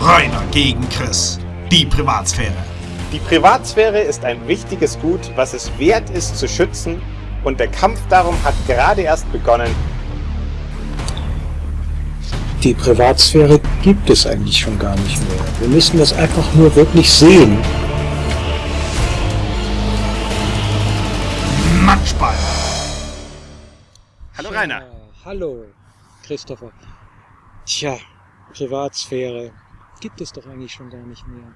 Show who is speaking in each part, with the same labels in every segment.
Speaker 1: Reuner gegen Chris. Die Privatsphäre.
Speaker 2: Die Privatsphäre ist ein wichtiges Gut, was es wert ist zu schützen und der Kampf darum hat gerade erst begonnen.
Speaker 3: Die Privatsphäre gibt es eigentlich schon gar nicht mehr. Wir müssen das einfach nur wirklich sehen.
Speaker 1: Matschball.
Speaker 2: Hallo Rainer.
Speaker 3: Ja, hallo, Christopher. Tja, Privatsphäre gibt es doch eigentlich schon gar nicht mehr.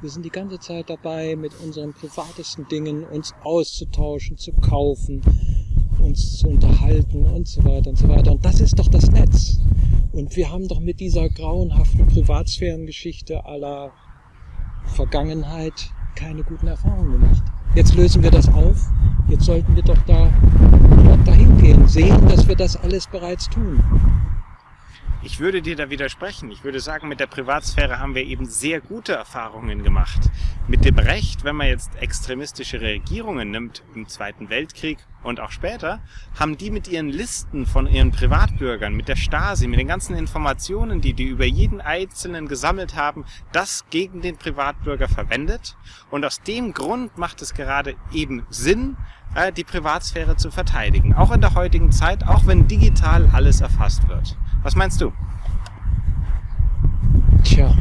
Speaker 3: Wir sind die ganze Zeit dabei, mit unseren privatesten Dingen uns auszutauschen, zu kaufen, uns zu unterhalten und so weiter und so weiter. Und das ist doch das Netz. Und wir haben doch mit dieser grauenhaften Privatsphärengeschichte aller Vergangenheit keine guten Erfahrungen gemacht. Jetzt lösen wir das auf. Jetzt sollten wir doch da dahin gehen, sehen, dass wir das alles bereits tun.
Speaker 2: Ich würde dir da widersprechen. Ich würde sagen, mit der Privatsphäre haben wir eben sehr gute Erfahrungen gemacht. Mit dem Recht, wenn man jetzt extremistische Regierungen nimmt im Zweiten Weltkrieg und auch später, haben die mit ihren Listen von ihren Privatbürgern, mit der Stasi, mit den ganzen Informationen, die die über jeden Einzelnen gesammelt haben, das gegen den Privatbürger verwendet. Und aus dem Grund macht es gerade eben Sinn, äh, die Privatsphäre zu verteidigen. Auch in der heutigen Zeit, auch wenn digital alles erfasst wird. Was meinst du?
Speaker 3: Tja,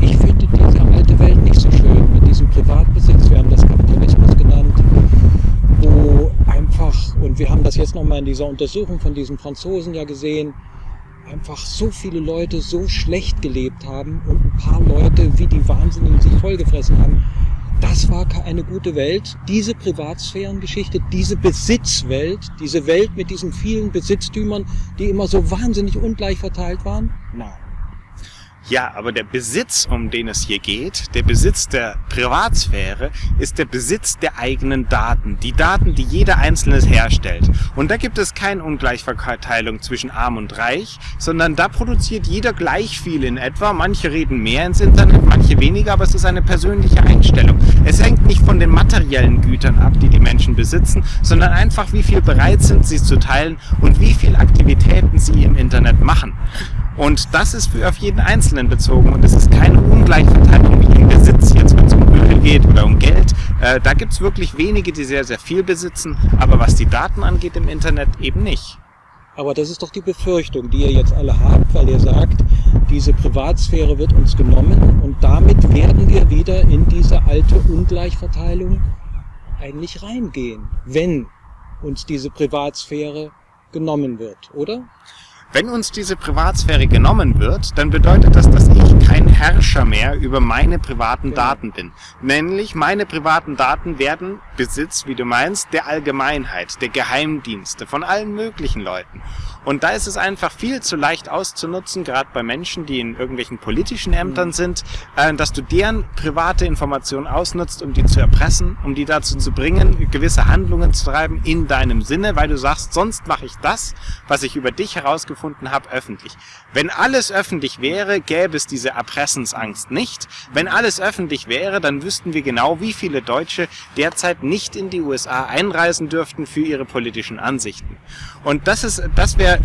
Speaker 3: ich finde diese alte Welt nicht so schön mit diesem Privatbesitz. Wir haben das Kapitalismus genannt, wo einfach, und wir haben das jetzt nochmal in dieser Untersuchung von diesen Franzosen ja gesehen, einfach so viele Leute so schlecht gelebt haben und ein paar Leute wie die Wahnsinnigen sich vollgefressen haben. Das war keine gute Welt. Diese Privatsphärengeschichte, diese Besitzwelt, diese Welt mit diesen vielen Besitztümern, die immer so wahnsinnig ungleich verteilt waren, nein.
Speaker 2: Ja, aber der Besitz, um den es hier geht, der Besitz der Privatsphäre, ist der Besitz der eigenen Daten. Die Daten, die jeder Einzelne herstellt. Und da gibt es keine Ungleichverteilung zwischen arm und reich, sondern da produziert jeder gleich viel in etwa. Manche reden mehr ins Internet, manche weniger, aber es ist eine persönliche Einstellung. Es hängt nicht von den materiellen Gütern ab, die die Menschen besitzen, sondern einfach, wie viel bereit sind sie zu teilen und wie viel Aktivitäten sie im Internet machen. Und das ist für auf jeden Einzelnen bezogen und es ist keine Ungleichverteilung wie im Besitz, jetzt wenn es um Öl geht oder um Geld. Äh, da gibt es wirklich wenige, die sehr, sehr viel besitzen, aber was die Daten angeht im Internet eben nicht.
Speaker 3: Aber das ist doch die Befürchtung, die ihr jetzt alle habt, weil ihr sagt, diese Privatsphäre wird uns genommen und damit werden wir wieder in diese alte Ungleichverteilung eigentlich reingehen, wenn uns diese Privatsphäre genommen wird, oder?
Speaker 2: Wenn uns diese Privatsphäre genommen wird, dann bedeutet das, dass ich kein Herrscher mehr über meine privaten
Speaker 3: Genau.
Speaker 2: Daten bin. Nämlich meine privaten Daten werden Besitz, wie du meinst, der Allgemeinheit, der Geheimdienste, von allen möglichen Leuten. Und da ist es einfach viel zu leicht auszunutzen, gerade bei Menschen, die in irgendwelchen politischen Ämtern sind, äh, dass du deren private Informationen ausnutzt, um die zu erpressen, um die dazu zu bringen, gewisse Handlungen zu treiben in deinem Sinne, weil du sagst, sonst mache ich das, was ich über dich herausgefunden habe, öffentlich. Wenn alles öffentlich wäre, gäbe es diese Erpressensangst nicht. Wenn alles öffentlich wäre, dann wüssten wir genau, wie viele Deutsche derzeit nicht in die USA einreisen dürften für ihre politischen Ansichten. Und das ist, das wäre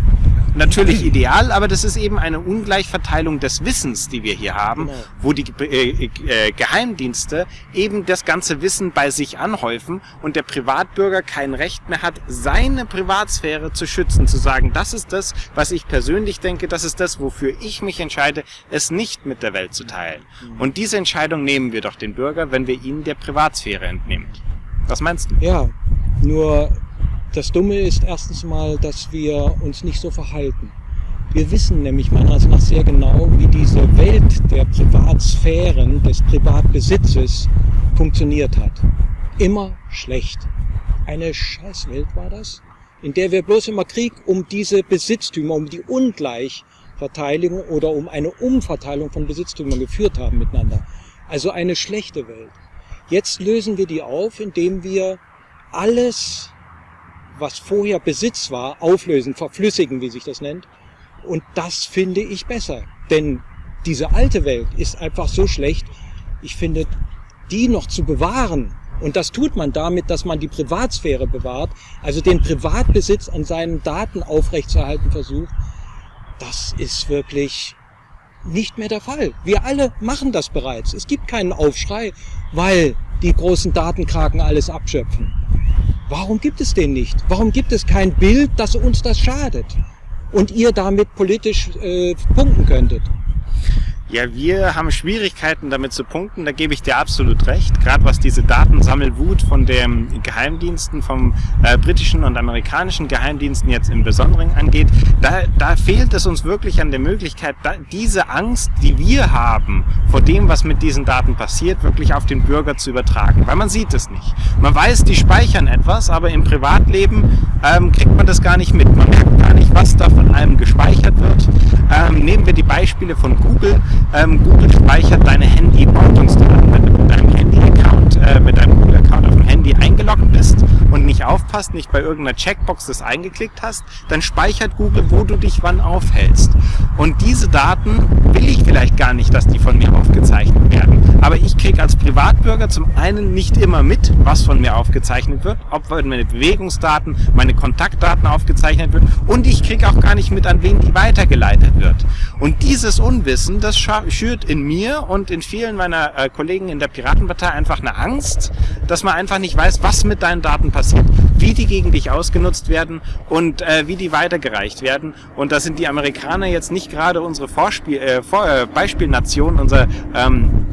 Speaker 2: natürlich ideal, aber das ist eben eine Ungleichverteilung des Wissens, die wir hier haben,
Speaker 3: Genau.
Speaker 2: wo die äh, äh, Geheimdienste eben das ganze Wissen bei sich anhäufen und der Privatbürger kein Recht mehr hat, seine Privatsphäre zu schützen, zu sagen, das ist das, was ich persönlich denke, das ist das, wofür ich mich entscheide, es nicht mit der Welt zu teilen. Und diese Entscheidung nehmen wir doch den Bürger, wenn wir ihnen der Privatsphäre entnehmen. Was meinst du?
Speaker 3: Ja, nur das Dumme ist erstens mal, dass wir uns nicht so verhalten. Wir wissen nämlich meiner Ansicht nach sehr genau, wie diese Welt der Privatsphären, des Privatbesitzes funktioniert hat. Immer schlecht. Eine Scheißwelt war das, in der wir bloß immer Krieg um diese Besitztümer, um die Ungleichverteilung oder um eine Umverteilung von Besitztümern geführt haben miteinander. Also eine schlechte Welt. Jetzt lösen wir die auf, indem wir alles, was vorher Besitz war, auflösen, verflüssigen, wie sich das nennt. Und das finde ich besser. Denn diese alte Welt ist einfach so schlecht. Ich finde, die noch zu bewahren, und das tut man damit, dass man die Privatsphäre bewahrt, also den Privatbesitz an seinen Daten aufrechtzuerhalten versucht, das ist wirklich nicht mehr der Fall. Wir alle machen das bereits. Es gibt keinen Aufschrei, weil die großen Datenkraken alles abschöpfen. Warum gibt es den nicht? Warum gibt es kein Bild, dass uns das schadet? Und ihr damit politisch äh, punkten könntet?
Speaker 2: Ja, wir haben Schwierigkeiten damit zu punkten, da gebe ich dir absolut recht. Gerade was diese Datensammelwut von den Geheimdiensten, vom äh, britischen und amerikanischen Geheimdiensten jetzt im Besonderen angeht, da, da fehlt es uns wirklich an der Möglichkeit, da, diese Angst, die wir haben vor dem, was mit diesen Daten passiert, wirklich auf den Bürger zu übertragen. Weil man sieht es nicht. Man weiß, die speichern etwas, aber im Privatleben ähm, kriegt man das gar nicht mit. Man merkt gar nicht, was da von einem gespeichert wird. Ähm, nehmen wir die Beispiele von Google ähm, Google speichert deine Handy-Ortungsdaten. Wenn du mit deinem Handy-Account, äh, mit deinem Google-Account auf dem Handy eingeloggt bist und nicht aufpasst, nicht bei irgendeiner Checkbox das eingeklickt hast, dann speichert Google, wo du dich wann aufhältst. Und diese Daten will ich vielleicht gar nicht, dass die von mir aufgezeichnet werden. Aber ich kriege als Privatbürger zum einen nicht immer mit, was von mir aufgezeichnet wird, ob meine Bewegungsdaten, meine Kontaktdaten aufgezeichnet wird und ich kriege auch gar nicht mit, an wen die weitergeleitet wird. Und dieses Unwissen, das schürt in mir und in vielen meiner äh, Kollegen in der Piratenpartei einfach eine Angst, dass man einfach nicht weiß, was mit deinen Daten passiert, wie die gegen dich ausgenutzt werden und äh, wie die weitergereicht werden. Und da sind die Amerikaner jetzt nicht gerade unsere Vorspiel, äh, Vor äh, Beispielnation, unser ähm,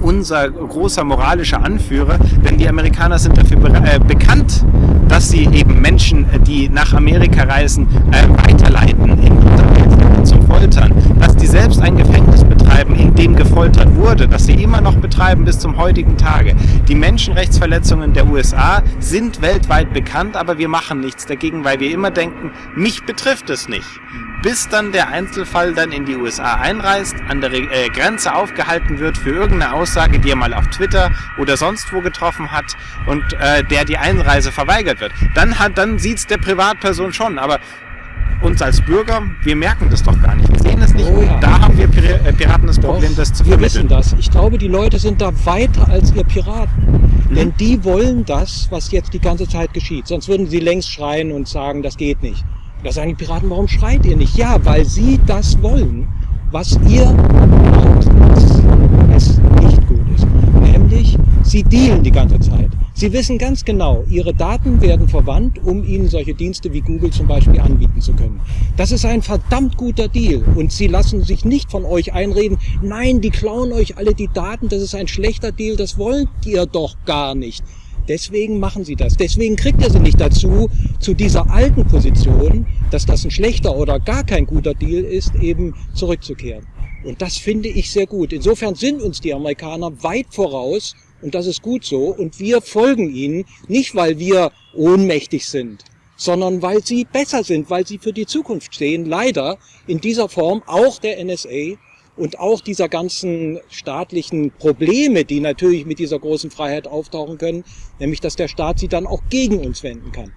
Speaker 2: unser großer moralischer Anführer, denn die Amerikaner sind dafür äh, bekannt, dass sie eben Menschen, die nach Amerika reisen, äh, weiterleiten in zum Foltern, dass die selbst ein Gefängnis betreiben, in dem gefoltert wurde, dass sie immer noch betreiben bis zum heutigen Tage. Die Menschenrechtsverletzungen der USA sind weltweit bekannt, aber wir machen nichts dagegen, weil wir immer denken, mich betrifft es nicht. Bis dann der Einzelfall dann in die USA einreist, an der äh, Grenze aufgehalten wird für irgendeine Aussage, die er mal auf Twitter oder sonst wo getroffen hat und äh, der die Einreise verweigert wird. Dann hat, dann sieht's der Privatperson schon, aber uns als Bürger, wir merken das doch gar nicht. Wir sehen es nicht. Oh ja. Da haben wir äh, Piraten das Problem, doch, das zu
Speaker 3: vermitteln. Wir wissen das. Ich glaube, die Leute sind da weiter als ihr Piraten. Mhm. Denn die wollen das, was jetzt die ganze Zeit geschieht. Sonst würden sie längst schreien und sagen, das geht nicht. Da sagen die Piraten, warum schreit ihr nicht? Ja, weil sie das wollen, was ihr macht, dass es nicht gut ist. Nämlich, sie dealen die ganze Zeit. Sie wissen ganz genau, Ihre Daten werden verwandt, um Ihnen solche Dienste wie Google zum Beispiel anbieten zu können. Das ist ein verdammt guter Deal und Sie lassen sich nicht von euch einreden, nein, die klauen euch alle die Daten, das ist ein schlechter Deal, das wollt ihr doch gar nicht. Deswegen machen sie das. Deswegen kriegt ihr sie nicht dazu, zu dieser alten Position, dass das ein schlechter oder gar kein guter Deal ist, eben zurückzukehren. Und das finde ich sehr gut. Insofern sind uns die Amerikaner weit voraus und das ist gut so. Und wir folgen ihnen, nicht weil wir ohnmächtig sind, sondern weil sie besser sind, weil sie für die Zukunft stehen. Leider in dieser Form auch der NSA und auch dieser ganzen staatlichen Probleme, die natürlich mit dieser großen Freiheit auftauchen können, nämlich dass der Staat sie dann auch gegen uns wenden kann.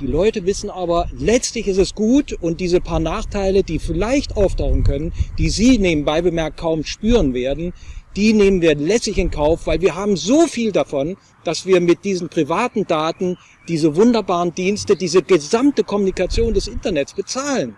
Speaker 3: Die Leute wissen aber, letztlich ist es gut und diese paar Nachteile, die vielleicht auftauchen können, die sie nebenbei bemerkt kaum spüren werden, die nehmen wir lässig in Kauf, weil wir haben so viel davon, dass wir mit diesen privaten Daten diese wunderbaren Dienste, diese gesamte Kommunikation des Internets bezahlen.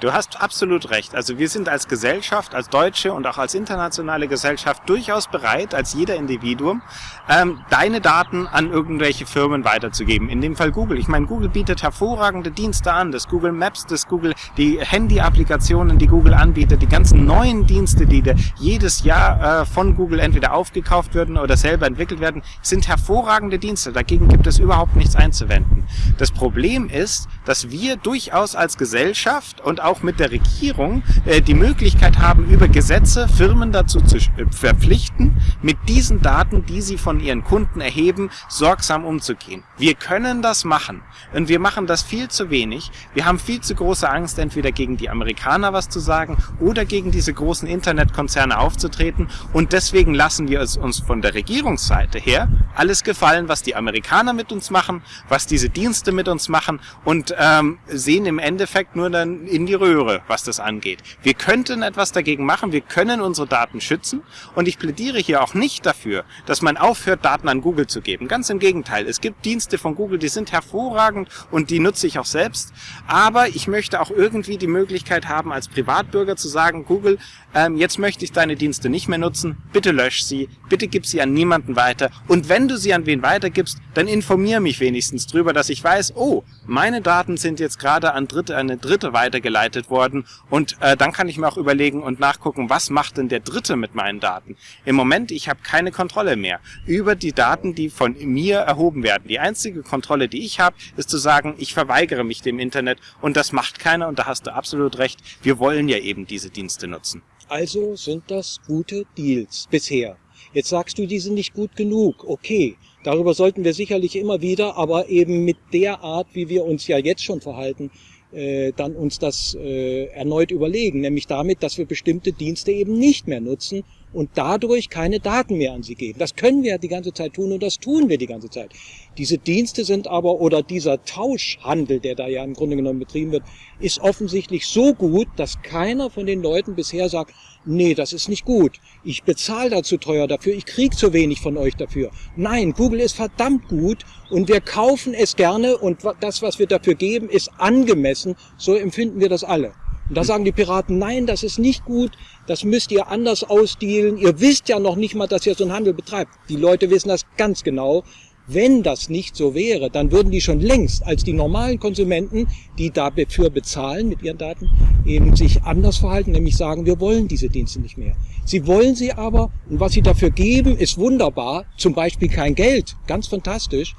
Speaker 2: Du hast absolut recht. Also wir sind als Gesellschaft, als deutsche und auch als internationale Gesellschaft durchaus bereit, als jeder Individuum, ähm, deine Daten an irgendwelche Firmen weiterzugeben. In dem Fall Google. Ich meine, Google bietet hervorragende Dienste an. Das Google Maps, das Google, die Handy-Applikationen, die Google anbietet, die ganzen neuen Dienste, die jedes Jahr äh, von Google entweder aufgekauft werden oder selber entwickelt werden, sind hervorragende Dienste. Dagegen gibt es überhaupt nichts einzuwenden. Das Problem ist, dass wir durchaus als Gesellschaft und auch auch mit der Regierung äh, die Möglichkeit haben, über Gesetze Firmen dazu zu äh, verpflichten, mit diesen Daten, die sie von ihren Kunden erheben, sorgsam umzugehen. Wir können das machen und wir machen das viel zu wenig. Wir haben viel zu große Angst, entweder gegen die Amerikaner was zu sagen oder gegen diese großen Internetkonzerne aufzutreten und deswegen lassen wir es uns von der Regierungsseite her alles gefallen, was die Amerikaner mit uns machen, was diese Dienste mit uns machen und ähm, sehen im Endeffekt nur dann in die Röhre, was das angeht. Wir könnten etwas dagegen machen, wir können unsere Daten schützen. Und ich plädiere hier auch nicht dafür, dass man aufhört, Daten an Google zu geben. Ganz im Gegenteil, es gibt Dienste von Google, die sind hervorragend und die nutze ich auch selbst, aber ich möchte auch irgendwie die Möglichkeit haben, als Privatbürger zu sagen, Google, ähm, jetzt möchte ich deine Dienste nicht mehr nutzen, bitte lösch sie, bitte gib sie an niemanden weiter. Und wenn du sie an wen weitergibst, dann informier mich wenigstens drüber, dass ich weiß, oh, meine Daten sind jetzt gerade an Dritte, eine Dritte weitergeleitet worden und äh, dann kann ich mir auch überlegen und nachgucken, was macht denn der Dritte mit meinen Daten. Im Moment, ich habe keine Kontrolle mehr über die Daten, die von mir erhoben werden. Die einzige Kontrolle, die ich habe, ist zu sagen, ich verweigere mich dem Internet und das macht keiner und da hast du absolut recht. Wir wollen ja eben diese Dienste nutzen.
Speaker 3: Also sind das gute Deals bisher. Jetzt sagst du, die sind nicht gut genug. Okay, darüber sollten wir sicherlich immer wieder, aber eben mit der Art, wie wir uns ja jetzt schon verhalten, äh, dann uns das äh, erneut überlegen, nämlich damit, dass wir bestimmte Dienste eben nicht mehr nutzen und dadurch keine Daten mehr an sie geben. Das können wir die ganze Zeit tun und das tun wir die ganze Zeit. Diese Dienste sind aber, oder dieser Tauschhandel, der da ja im Grunde genommen betrieben wird, ist offensichtlich so gut, dass keiner von den Leuten bisher sagt, nee, das ist nicht gut. Ich bezahle da zu teuer dafür, ich krieg zu wenig von euch dafür. Nein, Google ist verdammt gut und wir kaufen es gerne und das, was wir dafür geben, ist angemessen. So empfinden wir das alle. Und da sagen die Piraten, nein, das ist nicht gut, das müsst ihr anders ausdealen. Ihr wisst ja noch nicht mal, dass ihr so einen Handel betreibt. Die Leute wissen das ganz genau. Wenn das nicht so wäre, dann würden die schon längst als die normalen Konsumenten, die dafür bezahlen mit ihren Daten, eben sich anders verhalten, nämlich sagen, wir wollen diese Dienste nicht mehr. Sie wollen sie aber, und was sie dafür geben, ist wunderbar, zum Beispiel kein Geld, ganz fantastisch,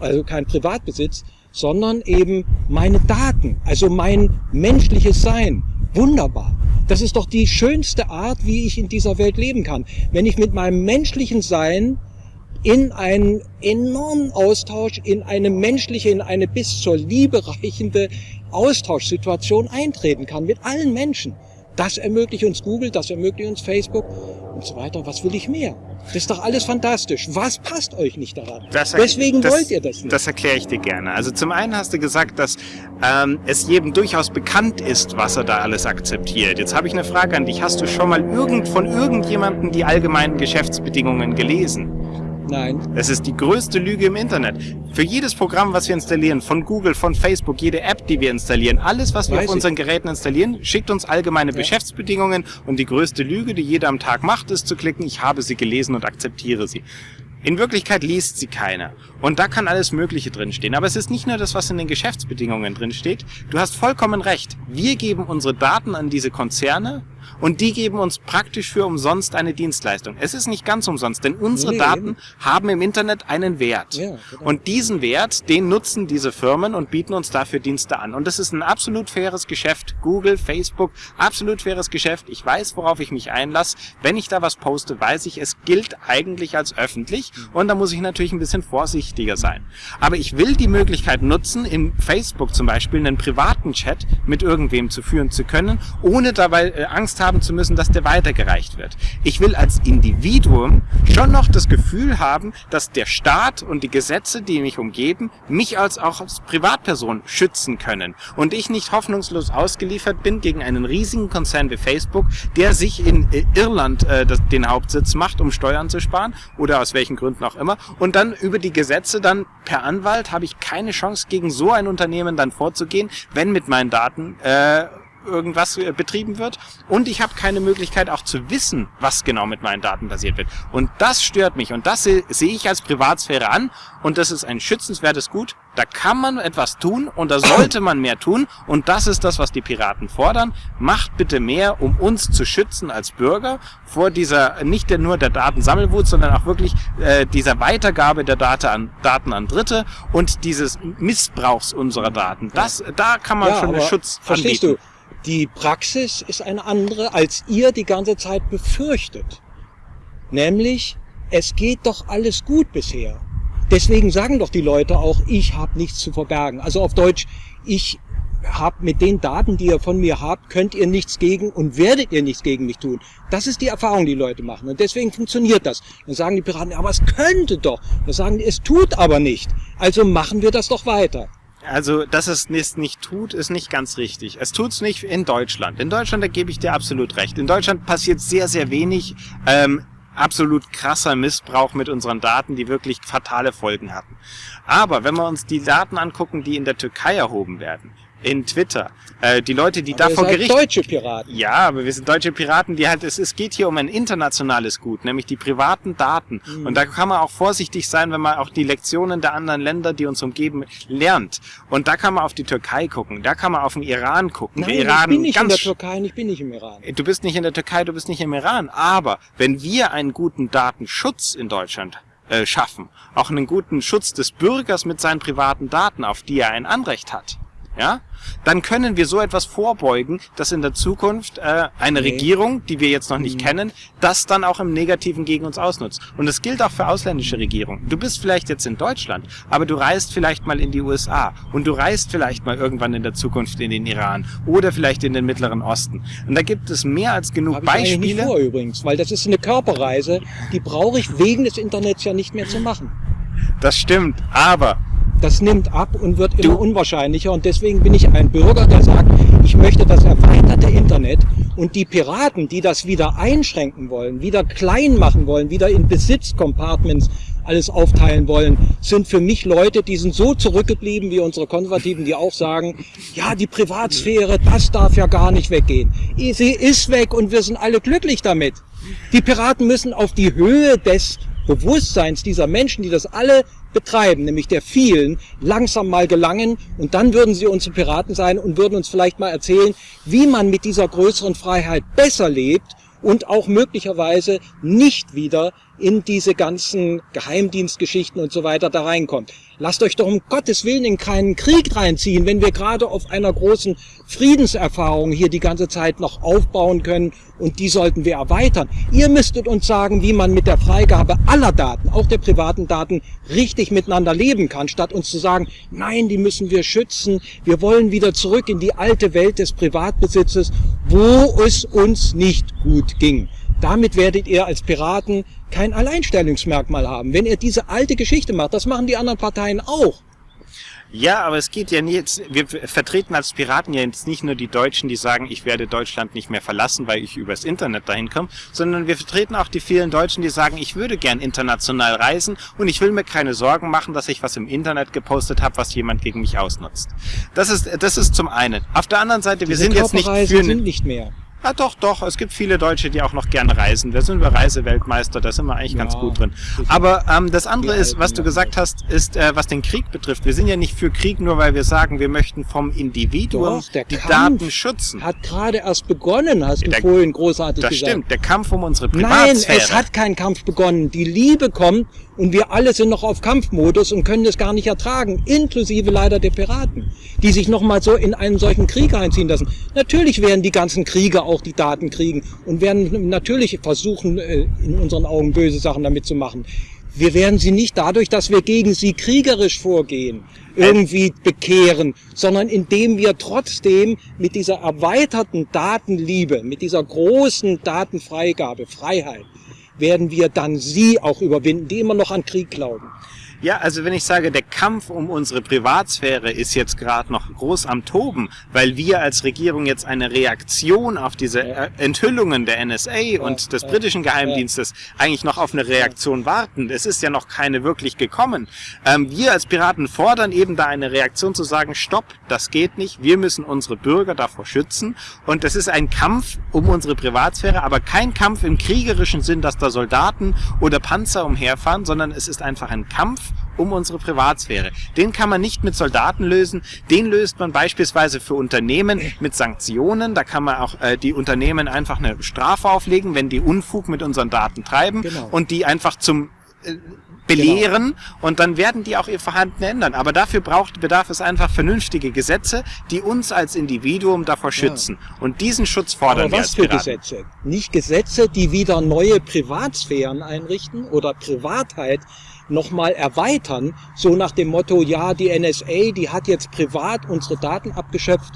Speaker 3: also kein Privatbesitz, sondern eben meine Daten, also mein menschliches Sein. Wunderbar. Das ist doch die schönste Art, wie ich in dieser Welt leben kann. Wenn ich mit meinem menschlichen Sein in einen enormen Austausch, in eine menschliche, in eine bis zur Liebe reichende Austauschsituation eintreten kann mit allen Menschen. Das ermöglicht uns Google, das ermöglicht uns Facebook und so weiter. Was will ich mehr? Das ist doch alles fantastisch. Was passt euch nicht daran?
Speaker 2: Das,
Speaker 3: Deswegen
Speaker 2: das,
Speaker 3: wollt ihr das nicht.
Speaker 2: Das erkläre ich dir gerne. Also zum einen hast du gesagt, dass ähm, es jedem durchaus bekannt ist, was er da alles akzeptiert. Jetzt habe ich eine Frage an dich. Hast du schon mal irgend von irgendjemandem die allgemeinen Geschäftsbedingungen gelesen?
Speaker 3: Nein.
Speaker 2: Das ist die größte Lüge im Internet. Für jedes Programm, was wir installieren, von Google, von Facebook, jede App, die wir installieren, alles, was wir
Speaker 3: Weiß
Speaker 2: auf
Speaker 3: ich.
Speaker 2: unseren Geräten installieren, schickt uns allgemeine
Speaker 3: Ja.
Speaker 2: Geschäftsbedingungen und die größte Lüge, die jeder am Tag macht, ist zu klicken, ich habe sie gelesen und akzeptiere sie. In Wirklichkeit liest sie keiner. Und da kann alles Mögliche drinstehen. Aber es ist nicht nur das, was in den Geschäftsbedingungen drinsteht. Du hast vollkommen recht. Wir geben unsere Daten an diese Konzerne und die geben uns praktisch für umsonst eine Dienstleistung. Es ist nicht ganz umsonst, denn unsere
Speaker 3: Nee,
Speaker 2: Daten
Speaker 3: eben.
Speaker 2: haben im Internet einen Wert.
Speaker 3: Ja, genau.
Speaker 2: Und diesen Wert, den nutzen diese Firmen und bieten uns dafür Dienste an. Und das ist ein absolut faires Geschäft. Google, Facebook, absolut faires Geschäft. Ich weiß, worauf ich mich einlasse. Wenn ich da was poste, weiß ich, es gilt eigentlich als öffentlich. Und da muss ich natürlich ein bisschen vorsichtiger sein. Aber ich will die Möglichkeit nutzen, in Facebook zum Beispiel einen privaten Chat mit irgendwem zu führen zu können, ohne dabei äh, Angst haben zu müssen, dass der weitergereicht wird. Ich will als Individuum schon noch das Gefühl haben, dass der Staat und die Gesetze, die mich umgeben, mich als auch als Privatperson schützen können und ich nicht hoffnungslos ausgeliefert bin gegen einen riesigen Konzern wie Facebook, der sich in äh, Irland äh, den Hauptsitz macht, um Steuern zu sparen oder aus welchen Gründen auch immer und dann über die Gesetze dann per Anwalt habe ich keine Chance gegen so ein Unternehmen dann vorzugehen, wenn mit meinen Daten äh, irgendwas äh, betrieben wird und ich habe keine Möglichkeit auch zu wissen, was genau mit meinen Daten passiert wird. Und das stört mich und das se- sehe ich als Privatsphäre an und das ist ein schützenswertes Gut. Da kann man etwas tun und da sollte man mehr tun und das ist das, was die Piraten fordern. Macht bitte mehr, um uns zu schützen als Bürger vor dieser, nicht nur der Datensammelwut, sondern auch wirklich äh, dieser Weitergabe der Daten an, Daten an Dritte und dieses Missbrauchs unserer Daten. Das, da kann man schon einen Schutz
Speaker 3: verstehst
Speaker 2: anbieten.
Speaker 3: du? Die Praxis ist eine andere, als ihr die ganze Zeit befürchtet. Nämlich, es geht doch alles gut bisher. Deswegen sagen doch die Leute auch, ich habe nichts zu verbergen. Also auf Deutsch, ich habt mit den Daten, die ihr von mir habt, könnt ihr nichts gegen und werdet ihr nichts gegen mich tun. Das ist die Erfahrung, die Leute machen. Und deswegen funktioniert das. Dann sagen die Piraten, aber es könnte doch. Dann sagen die, es tut aber nicht. Also machen wir das doch weiter.
Speaker 2: Also, dass es es nicht tut, ist nicht ganz richtig. Es tut's nicht in Deutschland. In Deutschland, da gebe ich dir absolut recht. In Deutschland passiert sehr, sehr wenig ähm, absolut krasser Missbrauch mit unseren Daten, die wirklich fatale Folgen hatten. Aber wenn wir uns die Daten angucken, die in der Türkei erhoben werden, in Twitter. Äh, die Leute, die
Speaker 3: Aber
Speaker 2: da vor Gericht...
Speaker 3: deutsche Piraten.
Speaker 2: Ja, aber wir sind deutsche Piraten, die halt, es, es geht hier um ein internationales Gut, nämlich die privaten Daten.
Speaker 3: Mhm.
Speaker 2: Und da kann man auch vorsichtig sein, wenn man auch die Lektionen der anderen Länder, die uns umgeben, lernt. Und da kann man auf die Türkei gucken, da kann man auf den Iran gucken.
Speaker 3: Nein,
Speaker 2: Iran
Speaker 3: ich bin nicht in der Türkei und ich bin nicht im Iran.
Speaker 2: Du bist nicht in der Türkei, du bist nicht im Iran. Aber wenn wir einen guten Datenschutz in Deutschland äh, schaffen, auch einen guten Schutz des Bürgers mit seinen privaten Daten, auf die er ein Anrecht hat, ja, dann können wir so etwas vorbeugen, dass in der Zukunft äh, eine
Speaker 3: Nee.
Speaker 2: Regierung, die wir jetzt noch nicht
Speaker 3: Mhm.
Speaker 2: kennen, das dann auch im Negativen gegen uns ausnutzt. Und das gilt auch für ausländische Regierungen. Du bist vielleicht jetzt in Deutschland, aber du reist vielleicht mal in die USA und du reist vielleicht mal irgendwann in der Zukunft in den Iran oder vielleicht in den Mittleren Osten. Und da gibt es mehr als genug
Speaker 3: Habe ich eigentlich nicht
Speaker 2: Beispiele.
Speaker 3: vor übrigens, weil das ist eine Körperreise, die brauche ich wegen des Internets ja nicht mehr zu machen.
Speaker 2: Das stimmt, aber
Speaker 3: Das nimmt ab und wird immer unwahrscheinlicher und deswegen bin ich ein Bürger, der sagt, ich möchte das erweiterte Internet und die Piraten, die das wieder einschränken wollen, wieder klein machen wollen, wieder in Besitzcompartments alles aufteilen wollen, sind für mich Leute, die sind so zurückgeblieben wie unsere Konservativen, die auch sagen, ja, die Privatsphäre, das darf ja gar nicht weggehen. Sie ist weg und wir sind alle glücklich damit. Die Piraten müssen auf die Höhe des Bewusstseins dieser Menschen, die das alle betreiben, nämlich der vielen, langsam mal gelangen. Und dann würden sie unsere Piraten sein und würden uns vielleicht mal erzählen, wie man mit dieser größeren Freiheit besser lebt und auch möglicherweise nicht wieder in diese ganzen Geheimdienstgeschichten und so weiter da reinkommt. Lasst euch doch um Gottes Willen in keinen Krieg reinziehen, wenn wir gerade auf einer großen Friedenserfahrung hier die ganze Zeit noch aufbauen können und die sollten wir erweitern. Ihr müsstet uns sagen, wie man mit der Freigabe aller Daten, auch der privaten Daten, richtig miteinander leben kann, statt uns zu sagen, nein, die müssen wir schützen, wir wollen wieder zurück in die alte Welt des Privatbesitzes, wo es uns nicht gut ging. Damit werdet ihr als Piraten kein Alleinstellungsmerkmal haben. Wenn ihr diese alte Geschichte macht, das machen die anderen Parteien auch.
Speaker 2: Ja, aber es geht ja jetzt, wir vertreten als Piraten ja jetzt nicht nur die Deutschen, die sagen, ich werde Deutschland nicht mehr verlassen, weil ich übers Internet dahin komme, sondern wir vertreten auch die vielen Deutschen, die sagen, ich würde gern international reisen und ich will mir keine Sorgen machen, dass ich was im Internet gepostet habe, was jemand gegen mich ausnutzt. Das ist, das ist zum einen. Auf der anderen Seite, wir
Speaker 3: Diese
Speaker 2: sind jetzt nicht für...
Speaker 3: sind nicht mehr.
Speaker 2: Ah, doch, doch. Es gibt viele Deutsche, die auch noch gerne reisen. Wir sind wir Reiseweltmeister, da sind wir eigentlich ganz
Speaker 3: Ja,
Speaker 2: gut drin. Aber ähm, das andere ist, was du gesagt hast, ist, äh, was den Krieg betrifft. Wir sind ja nicht für Krieg, nur weil wir sagen, wir möchten vom Individuum
Speaker 3: Doch,
Speaker 2: die
Speaker 3: Kampf
Speaker 2: Daten schützen.
Speaker 3: Hat gerade erst begonnen, hast du
Speaker 2: Der-
Speaker 3: vorhin großartig
Speaker 2: Das
Speaker 3: gesagt.
Speaker 2: stimmt. Der Kampf um unsere
Speaker 3: Nein,
Speaker 2: Privatsphäre.
Speaker 3: es hat kein Kampf begonnen. Die Liebe kommt und wir alle sind noch auf Kampfmodus und können das gar nicht ertragen, inklusive leider der Piraten, die sich nochmal so in einen solchen Krieg einziehen lassen. Natürlich werden die ganzen Krieger auch die Daten kriegen und werden natürlich versuchen, äh, in unseren Augen böse Sachen damit zu machen. Wir werden sie nicht dadurch, dass wir gegen sie kriegerisch vorgehen, irgendwie bekehren, sondern indem wir trotzdem mit dieser erweiterten Datenliebe, mit dieser großen Datenfreigabe, Freiheit, werden wir dann sie auch überwinden, die immer noch an Krieg glauben.
Speaker 2: Ja, also wenn ich sage, der Kampf um unsere Privatsphäre ist jetzt gerade noch groß am Toben, weil wir als Regierung jetzt eine Reaktion auf diese
Speaker 3: Ja.
Speaker 2: äh, Enthüllungen der NSA und des
Speaker 3: ja,
Speaker 2: britischen Geheimdienstes eigentlich noch auf eine Reaktion warten. Es ist ja noch keine wirklich gekommen. Ähm, wir als Piraten fordern eben da eine Reaktion zu sagen, stopp, das geht nicht, wir müssen unsere Bürger davor schützen und das ist ein Kampf um unsere Privatsphäre, aber kein Kampf im kriegerischen Sinn, dass da Soldaten oder Panzer umherfahren, sondern es ist einfach ein Kampf um unsere Privatsphäre. Den kann man nicht mit Soldaten lösen, den löst man beispielsweise für Unternehmen mit Sanktionen. Da kann man auch äh, die Unternehmen einfach eine Strafe auflegen, wenn die Unfug mit unseren Daten treiben
Speaker 3: Genau.
Speaker 2: und die einfach zum äh, belehren und dann werden die auch ihr Verhalten ändern. Aber dafür braucht, bedarf es einfach vernünftige Gesetze, die uns als Individuum davor schützen. Und diesen Schutz fordern
Speaker 3: Aber
Speaker 2: wir
Speaker 3: was für
Speaker 2: Piraten.
Speaker 3: Gesetze? Nicht Gesetze, die wieder neue Privatsphären einrichten oder Privatheit nochmal erweitern, so nach dem Motto, ja, die NSA, die hat jetzt privat unsere Daten abgeschöpft,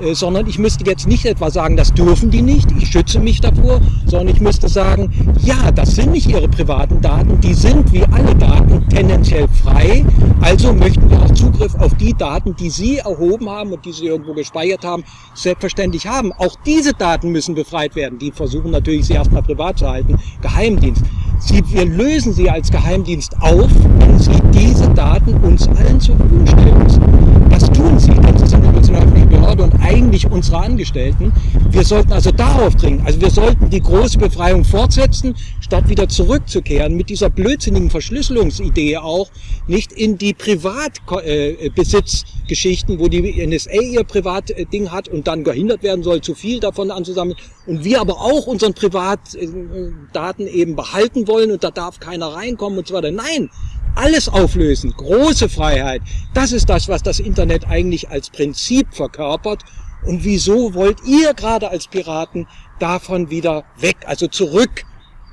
Speaker 3: Äh, sondern ich müsste jetzt nicht etwa sagen, das dürfen die nicht, ich schütze mich davor, sondern ich müsste sagen, ja, das sind nicht ihre privaten Daten, die sind wie alle Daten tendenziell frei, also möchten wir auch Zugriff auf die Daten, die sie erhoben haben und die sie irgendwo gespeichert haben, selbstverständlich haben. Auch diese Daten müssen befreit werden. Die versuchen natürlich, sie erstmal privat zu halten. Geheimdienst. Sie, wir lösen sie als Geheimdienst auf, wenn sie diese Daten uns allen zur Verfügung stellen müssen. Das tun sie, denn sie sind eine öffentliche Behörde und eigentlich unsere Angestellten. Wir sollten also darauf dringen. Also wir sollten die große Befreiung fortsetzen, statt wieder zurückzukehren mit dieser blödsinnigen Verschlüsselungsidee auch, nicht in die Privatbesitzgeschichten, wo die NSA ihr Privatding hat und dann gehindert werden soll, zu viel davon anzusammeln und wir aber auch unseren Privatdaten eben behalten wollen und da darf keiner reinkommen und so weiter. Nein, alles auflösen, große Freiheit, das ist das, was das Internet eigentlich als Prinzip verkörpert. Und wieso wollt ihr gerade als Piraten davon wieder weg, also zurück,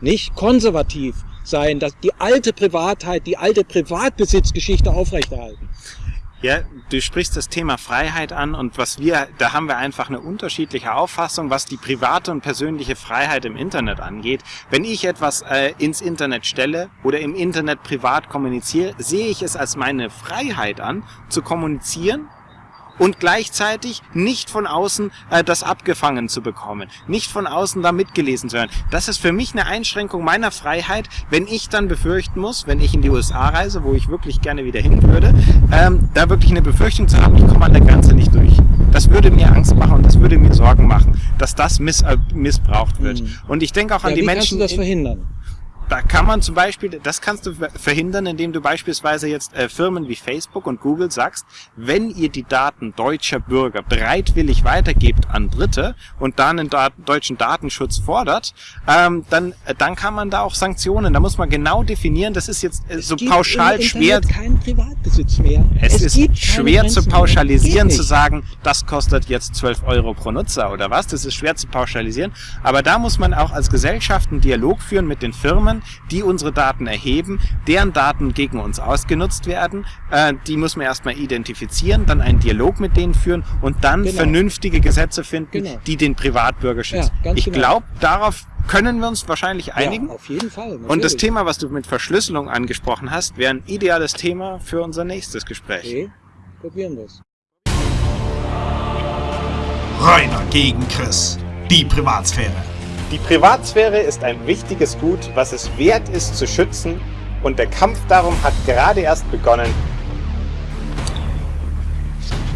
Speaker 3: nicht konservativ sein, dass die alte Privatheit, die alte Privatbesitzgeschichte aufrechterhalten?
Speaker 2: Ja, du sprichst das Thema Freiheit an und was wir, da haben wir einfach eine unterschiedliche Auffassung, was die private und persönliche Freiheit im Internet angeht. Wenn ich etwas äh, ins Internet stelle oder im Internet privat kommuniziere, sehe ich es als meine Freiheit an, zu kommunizieren und gleichzeitig nicht von außen äh, das abgefangen zu bekommen, nicht von außen da mitgelesen zu werden. Das ist für mich eine Einschränkung meiner Freiheit, wenn ich dann befürchten muss, wenn ich in die USA reise, wo ich wirklich gerne wieder hin würde, ähm, da wirklich eine Befürchtung zu haben, ich komme an der Grenze nicht durch. Das würde mir Angst machen und das würde mir Sorgen machen, dass das miss äh, missbraucht wird. Mhm. Und ich denke auch an
Speaker 3: ja,
Speaker 2: die
Speaker 3: wie
Speaker 2: Menschen.
Speaker 3: Kannst du das verhindern?
Speaker 2: Da kann man zum Beispiel, das kannst du verhindern, indem du beispielsweise jetzt äh, Firmen wie Facebook und Google sagst, wenn ihr die Daten deutscher Bürger bereitwillig weitergebt an Dritte und dann einen Dat deutschen Datenschutz fordert, ähm, dann, äh, dann kann man da auch Sanktionen, da muss man genau definieren, das ist jetzt äh, so pauschal schwer.
Speaker 3: keinen Privatbesitz mehr.
Speaker 2: Es, es ist schwer zu pauschalisieren, zu sagen, das kostet jetzt 12 Euro pro Nutzer oder was, das ist schwer zu pauschalisieren, aber da muss man auch als Gesellschaft einen Dialog führen mit den Firmen, Firmen, die unsere Daten erheben, deren Daten gegen uns ausgenutzt werden. Äh, die muss man erstmal identifizieren, dann einen Dialog mit denen führen und dann genau. vernünftige Gesetze finden, genau. die den Privatbürger schützen. Ja, ich genau. glaube, darauf können wir uns wahrscheinlich einigen.
Speaker 3: Ja, auf jeden Fall.
Speaker 2: Natürlich. Und das Thema, was du mit Verschlüsselung angesprochen hast, wäre ein ideales Thema für unser nächstes Gespräch.
Speaker 3: Okay, probieren wir es.
Speaker 1: Rainer gegen Chris. Die Privatsphäre.
Speaker 2: Die Privatsphäre ist ein wichtiges Gut, was es wert ist zu schützen und der Kampf darum hat gerade erst begonnen.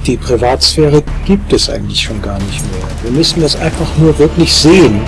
Speaker 3: Die Privatsphäre gibt es eigentlich schon gar nicht mehr. Wir müssen das einfach nur wirklich sehen